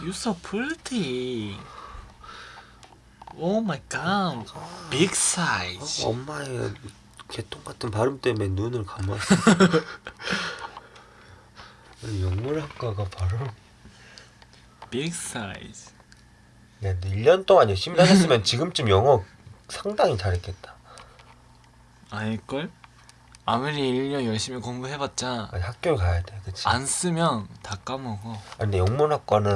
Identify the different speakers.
Speaker 1: You so pretty. Oh my god. Big size.
Speaker 2: 엄마의 개똥 같은 발음 때문에 눈을 감았어. 영문학과가 발음.
Speaker 1: Big size.
Speaker 2: 야, 너 1년 동안 열심히 다녔으면 지금쯤 영어 상당히 잘했겠다.
Speaker 1: 아닐걸? 아무리 1년 열심히 공부해봤자
Speaker 2: 아니, 학교를 가야 돼, 그치?
Speaker 1: 안 쓰면 다 까먹어.
Speaker 2: 아니, 근데 영문학과는